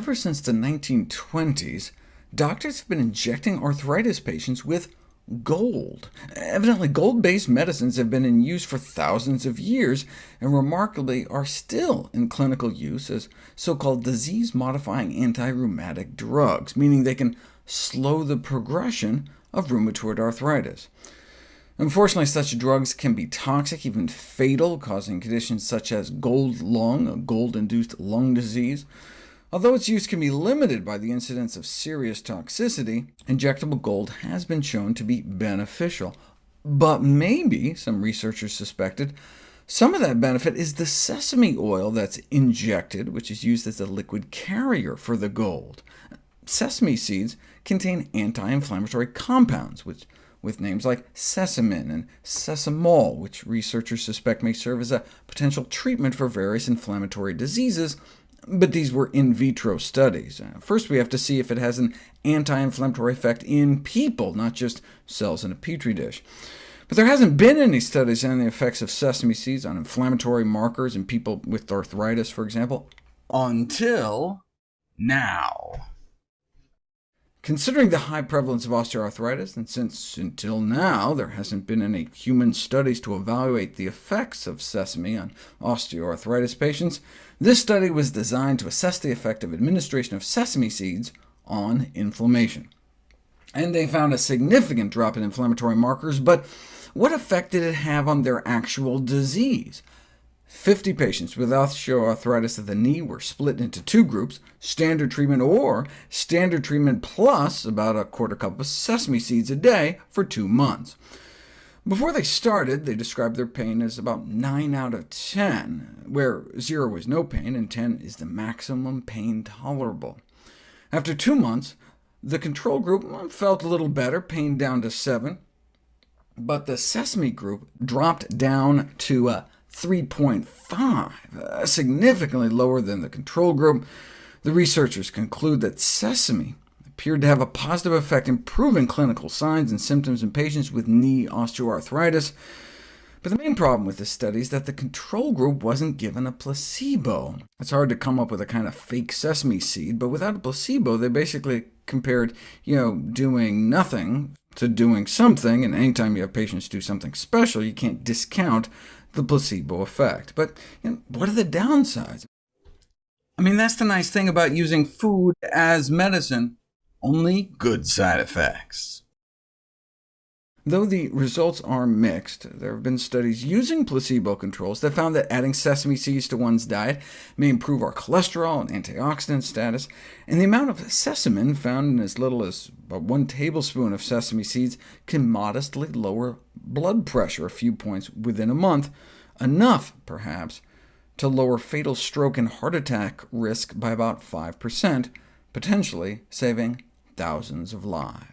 ever since the 1920s, doctors have been injecting arthritis patients with gold. Evidently, gold-based medicines have been in use for thousands of years, and remarkably are still in clinical use as so-called disease-modifying anti-rheumatic drugs, meaning they can slow the progression of rheumatoid arthritis. Unfortunately, such drugs can be toxic, even fatal, causing conditions such as gold lung, a gold-induced lung disease, Although its use can be limited by the incidence of serious toxicity, injectable gold has been shown to be beneficial. But maybe, some researchers suspected, some of that benefit is the sesame oil that's injected, which is used as a liquid carrier for the gold. Sesame seeds contain anti-inflammatory compounds, which, with names like sesamin and sesamol, which researchers suspect may serve as a potential treatment for various inflammatory diseases, but these were in vitro studies. Uh, first, we have to see if it has an anti-inflammatory effect in people, not just cells in a petri dish. But there hasn't been any studies on the effects of sesame seeds on inflammatory markers in people with arthritis, for example, until now. Considering the high prevalence of osteoarthritis, and since until now there hasn't been any human studies to evaluate the effects of sesame on osteoarthritis patients, this study was designed to assess the effect of administration of sesame seeds on inflammation. And they found a significant drop in inflammatory markers, but what effect did it have on their actual disease? 50 patients with osteoarthritis of the knee were split into two groups, standard treatment or standard treatment plus about a quarter cup of sesame seeds a day for two months. Before they started, they described their pain as about 9 out of 10, where 0 is no pain and 10 is the maximum pain tolerable. After two months, the control group felt a little better, pain down to 7, but the sesame group dropped down to uh, 3.5, uh, significantly lower than the control group. The researchers conclude that sesame appeared to have a positive effect improving clinical signs and symptoms in patients with knee osteoarthritis. But the main problem with this study is that the control group wasn't given a placebo. It's hard to come up with a kind of fake sesame seed, but without a placebo, they basically compared you know, doing nothing to doing something, and anytime you have patients do something special, you can't discount the placebo effect. But you know, what are the downsides? I mean, that's the nice thing about using food as medicine, only good side effects. Though the results are mixed, there have been studies using placebo controls that found that adding sesame seeds to one's diet may improve our cholesterol and antioxidant status, and the amount of sesamin found in as little as one tablespoon of sesame seeds can modestly lower blood pressure a few points within a month, enough, perhaps, to lower fatal stroke and heart attack risk by about 5%, potentially saving thousands of lives.